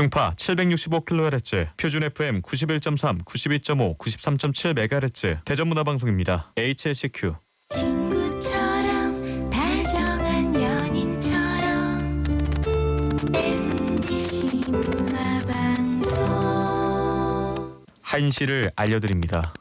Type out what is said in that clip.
중파 765kHz, 표준 FM 91.3, 92.5, 93.7MHz, 대전문화방송입니다. HLCQ. 한시를 알려드립니다.